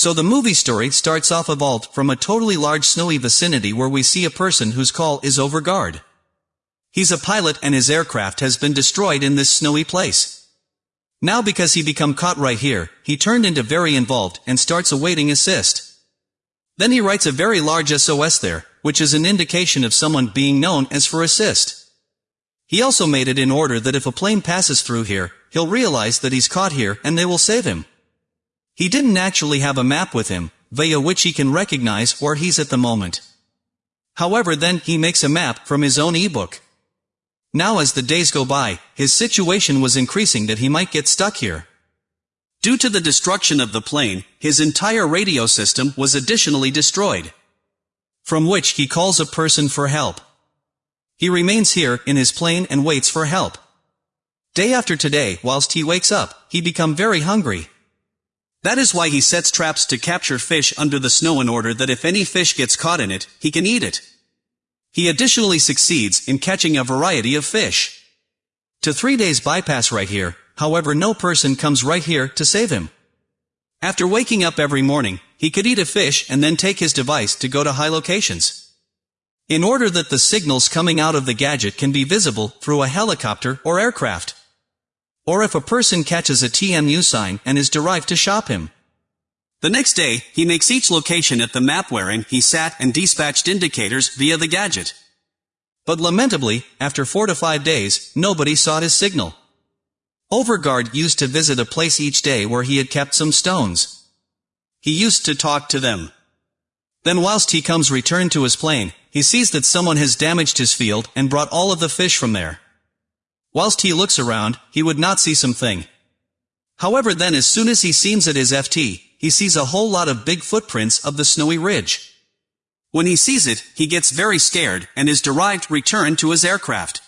So the movie story starts off evolved from a totally large snowy vicinity where we see a person whose call is over guard. He's a pilot and his aircraft has been destroyed in this snowy place. Now because he become caught right here, he turned into very involved and starts awaiting assist. Then he writes a very large SOS there, which is an indication of someone being known as for assist. He also made it in order that if a plane passes through here, he'll realize that he's caught here and they will save him. He didn't actually have a map with him, via which he can recognize where he's at the moment. However then he makes a map from his own ebook. Now as the days go by, his situation was increasing that he might get stuck here. Due to the destruction of the plane, his entire radio system was additionally destroyed. From which he calls a person for help. He remains here in his plane and waits for help. Day after today, whilst he wakes up, he become very hungry. That is why he sets traps to capture fish under the snow in order that if any fish gets caught in it, he can eat it. He additionally succeeds in catching a variety of fish. To three days bypass right here, however no person comes right here to save him. After waking up every morning, he could eat a fish and then take his device to go to high locations. In order that the signals coming out of the gadget can be visible through a helicopter or aircraft. Or if a person catches a TMU sign and is derived to shop him. The next day, he makes each location at the map wherein he sat and dispatched indicators via the gadget. But lamentably, after four to five days, nobody saw his signal. Overguard used to visit a place each day where he had kept some stones. He used to talk to them. Then whilst he comes returned to his plane, he sees that someone has damaged his field and brought all of the fish from there. Whilst he looks around, he would not see something. However then as soon as he seems at his FT, he sees a whole lot of big footprints of the snowy ridge. When he sees it, he gets very scared and is derived return to his aircraft.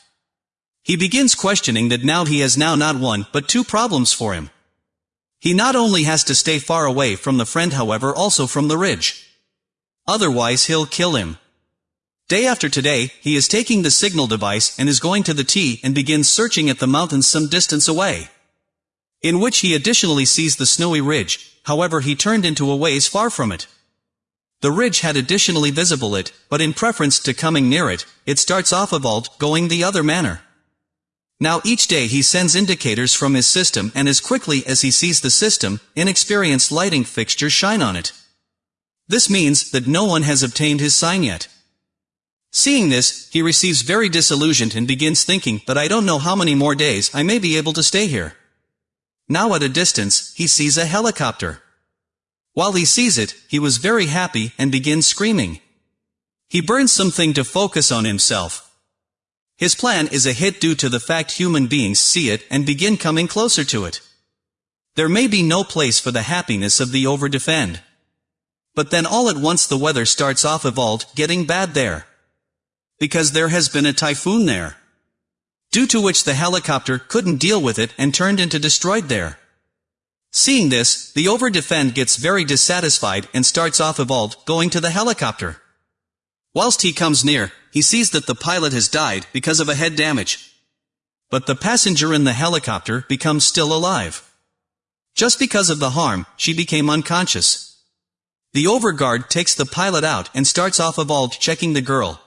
He begins questioning that now he has now not one, but two problems for him. He not only has to stay far away from the friend however also from the ridge. Otherwise he'll kill him. Day after today, he is taking the signal device and is going to the T and begins searching at the mountains some distance away. In which he additionally sees the snowy ridge, however he turned into a ways far from it. The ridge had additionally visible it, but in preference to coming near it, it starts off of alt going the other manner. Now each day he sends indicators from his system and as quickly as he sees the system, inexperienced lighting fixtures shine on it. This means that no one has obtained his sign yet. Seeing this, he receives very disillusioned and begins thinking that I don't know how many more days I may be able to stay here. Now at a distance, he sees a helicopter. While he sees it, he was very happy and begins screaming. He burns something to focus on himself, his plan is a hit due to the fact human beings see it and begin coming closer to it. There may be no place for the happiness of the over-defend. But then all at once the weather starts off evolved getting bad there. Because there has been a typhoon there. Due to which the helicopter couldn't deal with it and turned into destroyed there. Seeing this, the over-defend gets very dissatisfied and starts off evolved going to the helicopter. Whilst he comes near, he sees that the pilot has died because of a head damage. But the passenger in the helicopter becomes still alive. Just because of the harm, she became unconscious. The overguard takes the pilot out and starts off evolved checking the girl.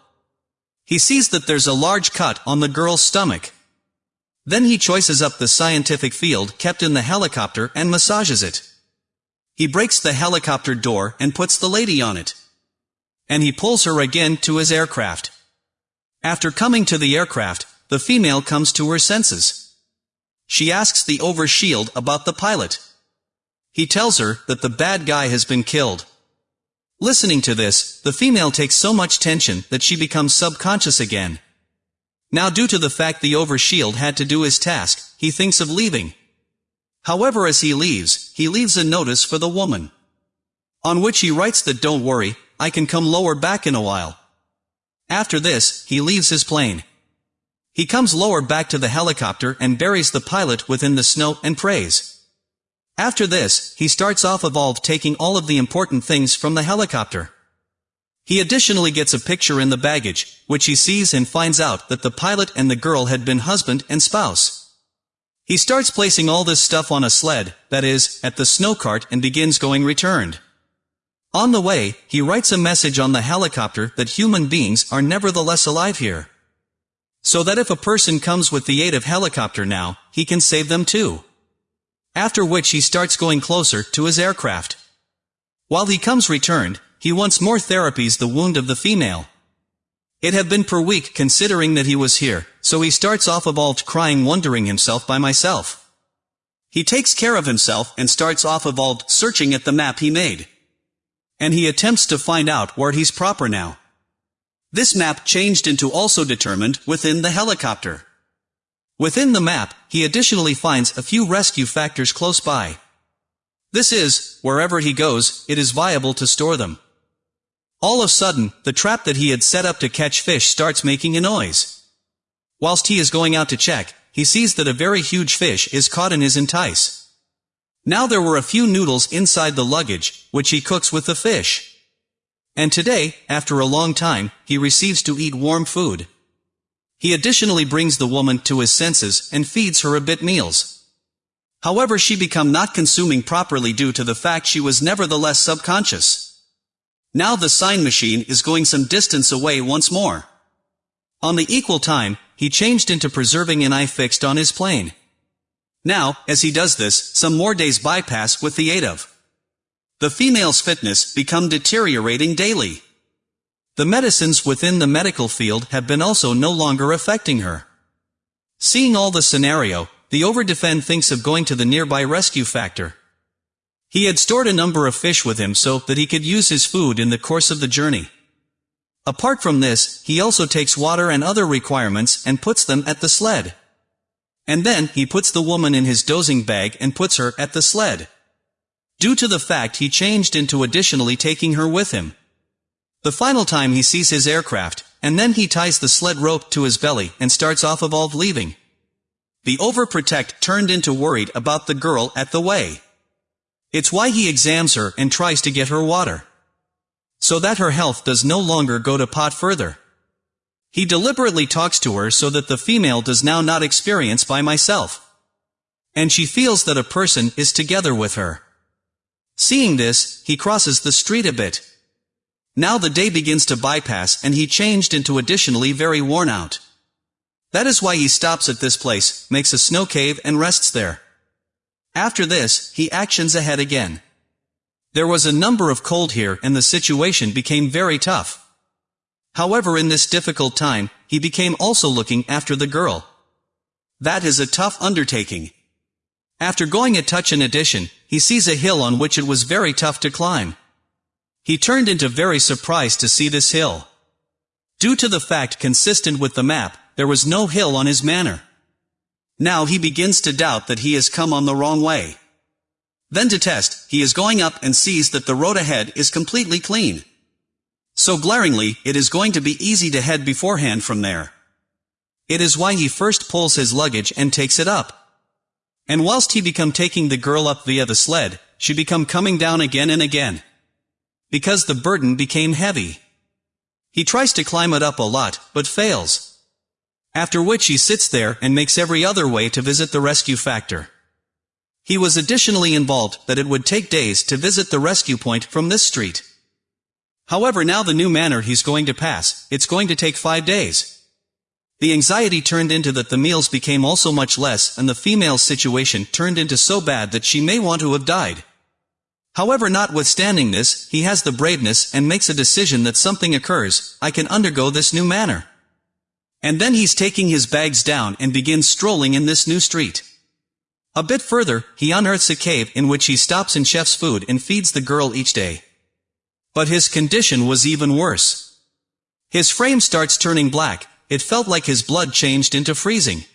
He sees that there's a large cut on the girl's stomach. Then he choices up the scientific field kept in the helicopter and massages it. He breaks the helicopter door and puts the lady on it. And he pulls her again to his aircraft. After coming to the aircraft, the female comes to her senses. She asks the over-shield about the pilot. He tells her that the bad guy has been killed. Listening to this, the female takes so much tension that she becomes subconscious again. Now due to the fact the over-shield had to do his task, he thinks of leaving. However as he leaves, he leaves a notice for the woman. On which he writes that don't worry, I can come lower back in a while. After this, he leaves his plane. He comes lower back to the helicopter and buries the pilot within the snow and prays. After this, he starts off evolved taking all of the important things from the helicopter. He additionally gets a picture in the baggage, which he sees and finds out that the pilot and the girl had been husband and spouse. He starts placing all this stuff on a sled, that is, at the snow cart and begins going returned. On the way, he writes a message on the helicopter that human beings are nevertheless alive here. So that if a person comes with the aid of helicopter now, he can save them too. After which he starts going closer to his aircraft. While he comes returned, he once more therapies the wound of the female. It had been per week considering that he was here, so he starts off evolved crying wondering himself by myself. He takes care of himself and starts off evolved searching at the map he made. And he attempts to find out where he's proper now. This map changed into also determined within the helicopter. Within the map, he additionally finds a few rescue factors close by. This is, wherever he goes, it is viable to store them. All of a sudden, the trap that he had set up to catch fish starts making a noise. Whilst he is going out to check, he sees that a very huge fish is caught in his entice. Now there were a few noodles inside the luggage, which he cooks with the fish. And today, after a long time, he receives to eat warm food. He additionally brings the woman to his senses and feeds her a bit meals. However she become not consuming properly due to the fact she was nevertheless subconscious. Now the sign machine is going some distance away once more. On the equal time, he changed into preserving an eye fixed on his plane. Now, as he does this, some more days bypass with the aid of. The female's fitness become deteriorating daily. The medicines within the medical field have been also no longer affecting her. Seeing all the scenario, the overdefend thinks of going to the nearby rescue factor. He had stored a number of fish with him so that he could use his food in the course of the journey. Apart from this, he also takes water and other requirements and puts them at the sled. And then, he puts the woman in his dozing bag and puts her at the sled. Due to the fact he changed into additionally taking her with him. The final time he sees his aircraft, and then he ties the sled rope to his belly and starts off evolved leaving. The overprotect turned into worried about the girl at the way. It's why he examines her and tries to get her water. So that her health does no longer go to pot further. He deliberately talks to her so that the female does now not experience by myself. And she feels that a person is together with her. Seeing this, he crosses the street a bit. Now the day begins to bypass and he changed into additionally very worn out. That is why he stops at this place, makes a snow cave and rests there. After this, he actions ahead again. There was a number of cold here and the situation became very tough. However in this difficult time, he became also looking after the girl. That is a tough undertaking. After going a touch in addition, he sees a hill on which it was very tough to climb. He turned into very surprised to see this hill. Due to the fact consistent with the map, there was no hill on his manor. Now he begins to doubt that he has come on the wrong way. Then to test, he is going up and sees that the road ahead is completely clean. So glaringly, it is going to be easy to head beforehand from there. It is why he first pulls his luggage and takes it up. And whilst he become taking the girl up via the sled, she become coming down again and again. Because the burden became heavy. He tries to climb it up a lot, but fails. After which he sits there and makes every other way to visit the rescue factor. He was additionally involved that it would take days to visit the rescue point from this street. However now the new manor he's going to pass, it's going to take five days. The anxiety turned into that the meals became also much less and the female's situation turned into so bad that she may want to have died. However notwithstanding this, he has the braveness and makes a decision that something occurs, I can undergo this new manner. And then he's taking his bags down and begins strolling in this new street. A bit further, he unearths a cave in which he stops and chef's food and feeds the girl each day. But his condition was even worse. His frame starts turning black, it felt like his blood changed into freezing.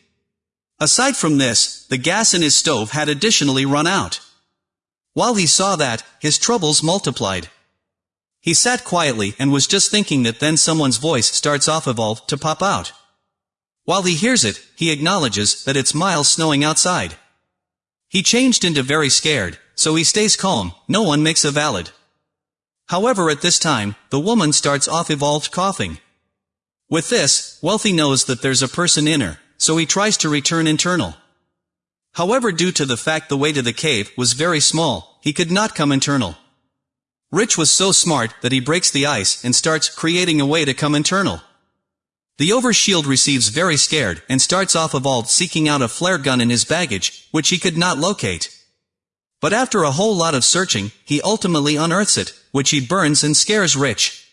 Aside from this, the gas in his stove had additionally run out. While he saw that, his troubles multiplied. He sat quietly and was just thinking that then someone's voice starts off evolve to pop out. While he hears it, he acknowledges that it's miles snowing outside. He changed into very scared, so he stays calm, no one makes a valid. However at this time, the woman starts off evolved coughing. With this, Wealthy knows that there's a person in her, so he tries to return internal. However due to the fact the way to the cave was very small, he could not come internal. Rich was so smart that he breaks the ice and starts creating a way to come internal. The overshield receives very scared and starts off of Alt seeking out a flare gun in his baggage, which he could not locate. But after a whole lot of searching, he ultimately unearths it, which he burns and scares Rich.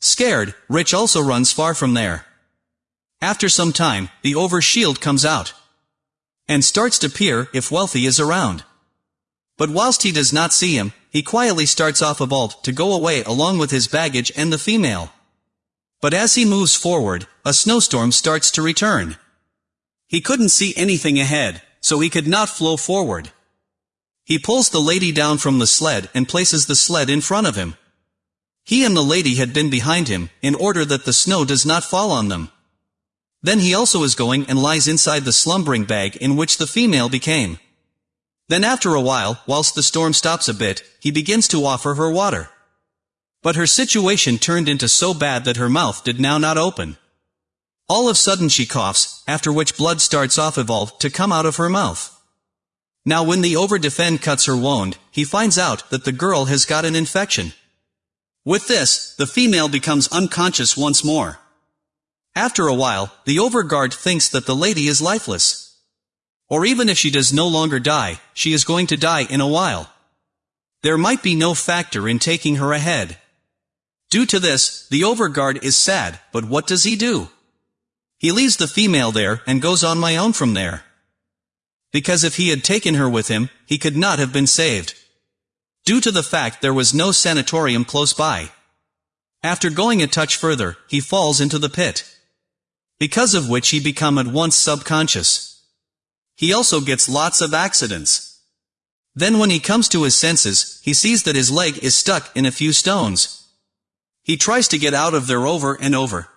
Scared, Rich also runs far from there. After some time, the overshield comes out. And starts to peer if Wealthy is around. But whilst he does not see him, he quietly starts off of Alt to go away along with his baggage and the female. But as he moves forward, a snowstorm starts to return. He couldn't see anything ahead, so he could not flow forward. He pulls the lady down from the sled and places the sled in front of him. He and the lady had been behind him, in order that the snow does not fall on them. Then he also is going and lies inside the slumbering bag in which the female became. Then after a while, whilst the storm stops a bit, he begins to offer her water. But her situation turned into so bad that her mouth did now not open. All of sudden she coughs, after which blood starts off evolved to come out of her mouth. Now when the over-defend cuts her wound, he finds out that the girl has got an infection. With this, the female becomes unconscious once more. After a while, the overguard thinks that the lady is lifeless. Or even if she does no longer die, she is going to die in a while. There might be no factor in taking her ahead. Due to this, the overguard is sad, but what does he do? He leaves the female there and goes on my own from there because if he had taken her with him, he could not have been saved. Due to the fact there was no sanatorium close by. After going a touch further, he falls into the pit. Because of which he become at once subconscious. He also gets lots of accidents. Then when he comes to his senses, he sees that his leg is stuck in a few stones. He tries to get out of there over and over.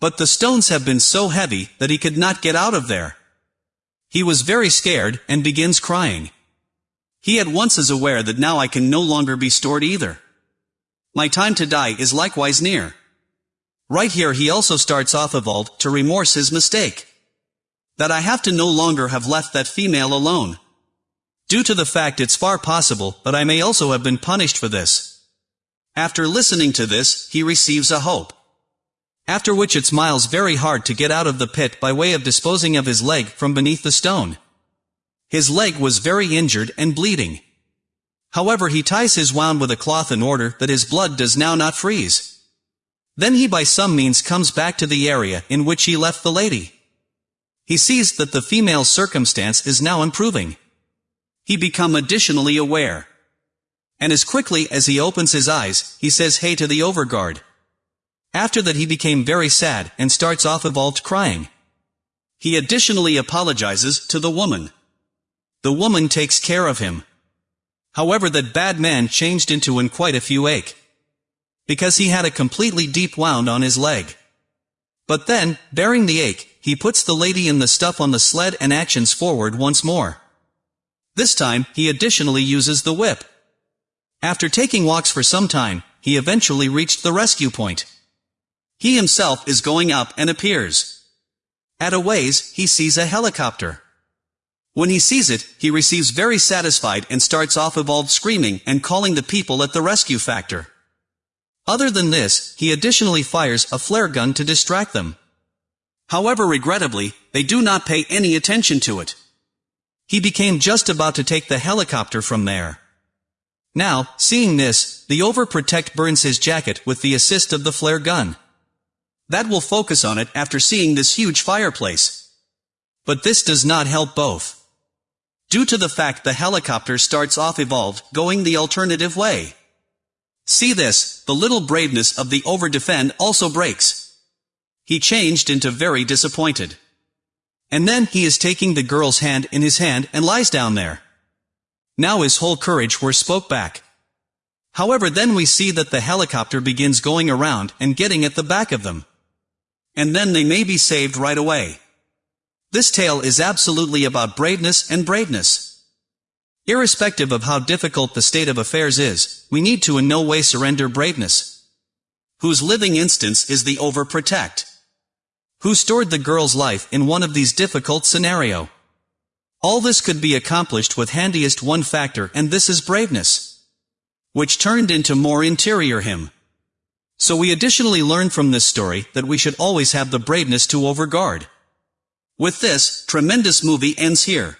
But the stones have been so heavy that he could not get out of there. He was very scared, and begins crying. He at once is aware that now I can no longer be stored either. My time to die is likewise near. Right here he also starts off evolved to remorse his mistake. That I have to no longer have left that female alone. Due to the fact it's far possible that I may also have been punished for this. After listening to this, he receives a hope. After which it smiles very hard to get out of the pit by way of disposing of his leg from beneath the stone. His leg was very injured and bleeding. However he ties his wound with a cloth in order that his blood does now not freeze. Then he by some means comes back to the area in which he left the lady. He sees that the female's circumstance is now improving. He become additionally aware. And as quickly as he opens his eyes, he says hey to the overguard. After that he became very sad and starts off evolved crying. He additionally apologizes to the woman. The woman takes care of him. However that bad man changed into in quite a few ache. Because he had a completely deep wound on his leg. But then, bearing the ache, he puts the lady and the stuff on the sled and actions forward once more. This time, he additionally uses the whip. After taking walks for some time, he eventually reached the rescue point. He himself is going up and appears. At a ways, he sees a helicopter. When he sees it, he receives very satisfied and starts off evolved screaming and calling the people at the rescue factor. Other than this, he additionally fires a flare gun to distract them. However regrettably, they do not pay any attention to it. He became just about to take the helicopter from there. Now, seeing this, the overprotect burns his jacket with the assist of the flare gun. That will focus on it after seeing this huge fireplace. But this does not help both. Due to the fact the helicopter starts off evolved, going the alternative way. See this, the little braveness of the over-defend also breaks. He changed into very disappointed. And then he is taking the girl's hand in his hand and lies down there. Now his whole courage were spoke back. However then we see that the helicopter begins going around and getting at the back of them and then they may be saved right away. This tale is absolutely about braveness and braveness. Irrespective of how difficult the state of affairs is, we need to in no way surrender braveness. Whose living instance is the overprotect. Who stored the girl's life in one of these difficult scenario. All this could be accomplished with handiest one factor and this is braveness. which turned into more interior him. So we additionally learn from this story that we should always have the braveness to overguard. With this, tremendous movie ends here.